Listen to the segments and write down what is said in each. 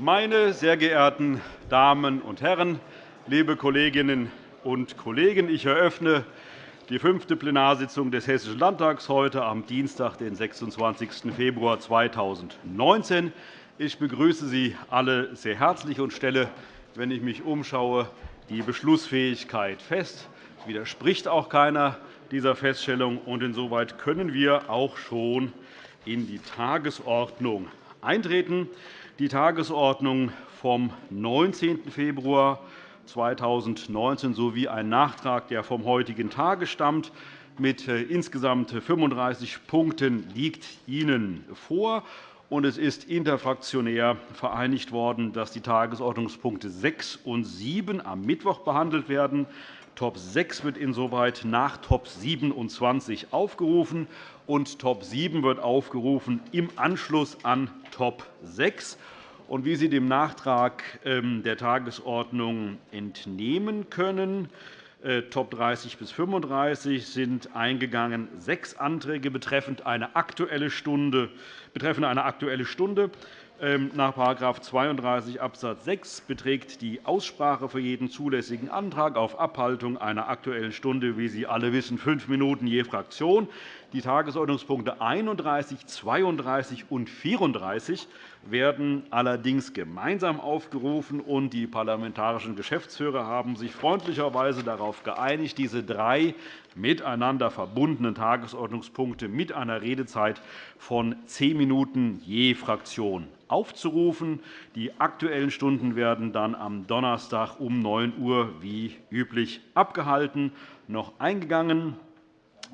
Meine sehr geehrten Damen und Herren, liebe Kolleginnen und Kollegen! Ich eröffne die fünfte Plenarsitzung des Hessischen Landtags heute am Dienstag, den 26. Februar 2019. Ich begrüße Sie alle sehr herzlich und stelle, wenn ich mich umschaue, die Beschlussfähigkeit fest. Es widerspricht auch keiner dieser Feststellung. und Insoweit können wir auch schon in die Tagesordnung eintreten. Die Tagesordnung vom 19. Februar 2019 sowie ein Nachtrag, der vom heutigen Tage stammt, mit äh, insgesamt 35 Punkten liegt Ihnen vor. Es ist interfraktionär vereinigt worden, dass die Tagesordnungspunkte 6 und 7 am Mittwoch behandelt werden. Top 6 wird insoweit nach Top 27 aufgerufen, und Top 7 wird aufgerufen im Anschluss an Top 6. Und wie Sie dem Nachtrag ähm, der Tagesordnung entnehmen können, äh, Top 30 bis 35 sind eingegangen sechs Anträge betreffend eine Aktuelle Stunde. Betreffend eine Aktuelle Stunde. Ähm, nach § 32 Abs. 6 beträgt die Aussprache für jeden zulässigen Antrag auf Abhaltung einer Aktuellen Stunde, wie Sie alle wissen, fünf Minuten je Fraktion. Die Tagesordnungspunkte 31, 32 und 34 werden allerdings gemeinsam aufgerufen, und die parlamentarischen Geschäftsführer haben sich freundlicherweise darauf geeinigt, diese drei miteinander verbundenen Tagesordnungspunkte mit einer Redezeit von zehn Minuten je Fraktion aufzurufen. Die Aktuellen Stunden werden dann am Donnerstag um 9 Uhr wie üblich abgehalten. Noch eingegangen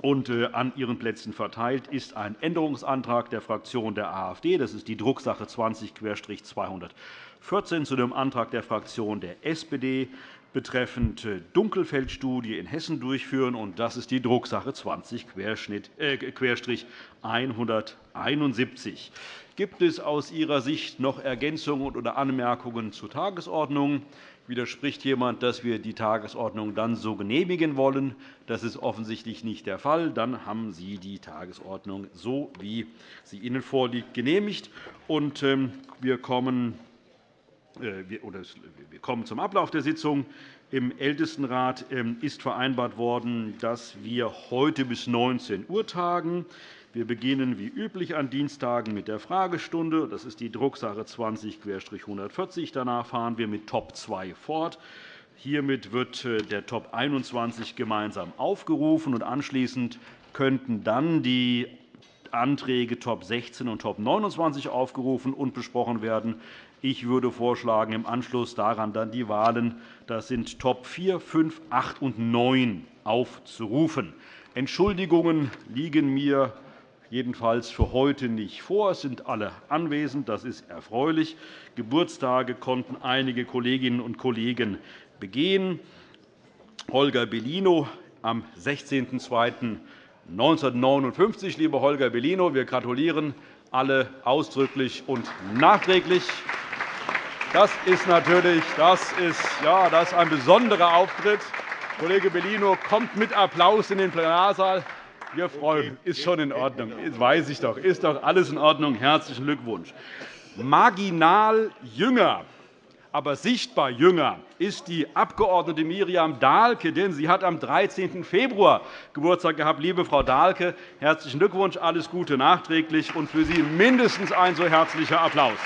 und äh, an Ihren Plätzen verteilt ist ein Änderungsantrag der Fraktion der AfD. Das ist die Drucksache 20-214 zu dem Antrag der Fraktion der SPD betreffend äh, Dunkelfeldstudie in Hessen durchführen. Und das ist die Drucksache 20-171. Gibt es aus Ihrer Sicht noch Ergänzungen oder Anmerkungen zur Tagesordnung? Widerspricht jemand, dass wir die Tagesordnung dann so genehmigen wollen? Das ist offensichtlich nicht der Fall. Dann haben Sie die Tagesordnung so, wie sie Ihnen vorliegt, genehmigt. Ähm, wir kommen äh, wir kommen zum Ablauf der Sitzung. Im Ältestenrat ähm, ist vereinbart worden, dass wir heute bis 19 Uhr tagen. Wir beginnen wie üblich an Dienstagen mit der Fragestunde. Das ist die Drucksache 20-140. Danach fahren wir mit Top 2 fort. Hiermit wird äh, der Top 21 gemeinsam aufgerufen. und Anschließend könnten dann die Anträge Top 16 und Top 29 aufgerufen und besprochen werden. Ich würde vorschlagen, im Anschluss daran dann die Wahlen das sind Top 4, 5, 8 und 9 aufzurufen. Entschuldigungen liegen mir jedenfalls für heute nicht vor. Es sind alle anwesend. Das ist erfreulich. Geburtstage konnten einige Kolleginnen und Kollegen begehen. Holger Bellino am 16.02.1959. Lieber Holger Bellino, wir gratulieren alle ausdrücklich und nachträglich. Das ist natürlich das ist, ja, das ist ein besonderer Auftritt. Kollege Bellino kommt mit Applaus in den Plenarsaal. Wir freuen Ist schon in Ordnung. Das weiß ich doch. Ist doch alles in Ordnung. Herzlichen Glückwunsch. Marginal jünger, aber sichtbar jünger ist die Abg. Miriam Dahlke, denn sie hat am 13. Februar Geburtstag gehabt. Liebe Frau Dahlke, herzlichen Glückwunsch, alles Gute nachträglich und für Sie mindestens ein so herzlicher Applaus.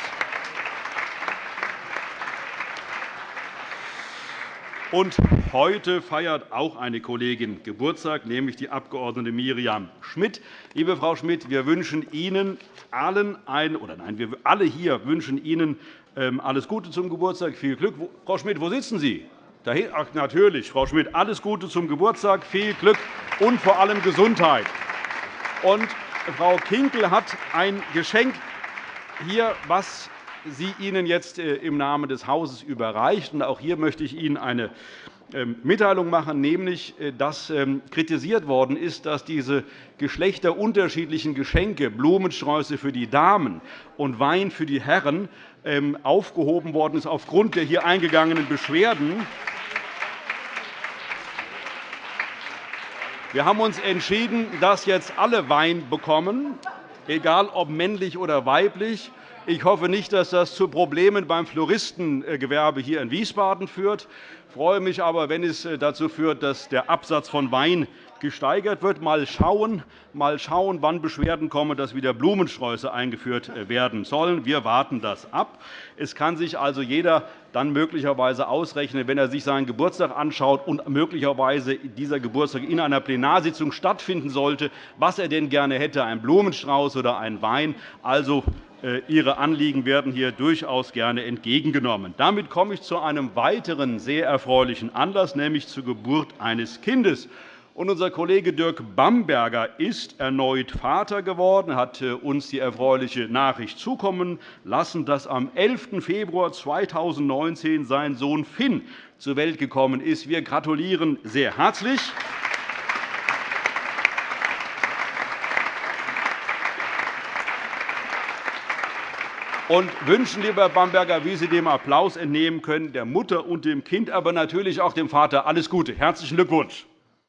Und heute feiert auch eine Kollegin Geburtstag, nämlich die Abg. Miriam Schmidt. Liebe Frau Schmidt, wir wünschen Ihnen allen ein, oder nein, wir alle hier wünschen Ihnen ähm, alles Gute zum Geburtstag, viel Glück. Frau Schmidt, wo sitzen Sie? Ach, natürlich, Frau Schmidt, alles Gute zum Geburtstag, viel Glück und vor allem Gesundheit. Und Frau Kinkel hat ein Geschenk hier, was sie Ihnen jetzt äh, im Namen des Hauses überreicht. Auch hier möchte ich Ihnen eine ähm, Mitteilung machen, nämlich äh, dass ähm, kritisiert worden ist, dass diese geschlechterunterschiedlichen Geschenke, Blumensträuße für die Damen und Wein für die Herren, ähm, aufgehoben worden ist aufgrund der hier eingegangenen Beschwerden. Wir haben uns entschieden, dass jetzt alle Wein bekommen, egal ob männlich oder weiblich. Ich hoffe nicht, dass das zu Problemen beim Floristengewerbe hier in Wiesbaden führt. Ich freue mich aber, wenn es dazu führt, dass der Absatz von Wein gesteigert wird. Mal schauen, mal schauen, wann Beschwerden kommen, dass wieder Blumensträuße eingeführt werden sollen. Wir warten das ab. Es kann sich also jeder dann möglicherweise ausrechnen, wenn er sich seinen Geburtstag anschaut und möglicherweise dieser Geburtstag in einer Plenarsitzung stattfinden sollte, was er denn gerne hätte, einen Blumenstrauß oder einen Wein. Also, äh, Ihre Anliegen werden hier durchaus gerne entgegengenommen. Damit komme ich zu einem weiteren sehr erfreulichen Anlass, nämlich zur Geburt eines Kindes. Unser Kollege Dirk Bamberger ist erneut Vater geworden, hat äh, uns die erfreuliche Nachricht zukommen lassen, dass am 11. Februar 2019 sein Sohn Finn zur Welt gekommen ist. Wir gratulieren sehr herzlich. und wünschen, lieber Bamberger, wie Sie dem Applaus entnehmen können, der Mutter und dem Kind, aber natürlich auch dem Vater alles Gute. Herzlichen Glückwunsch.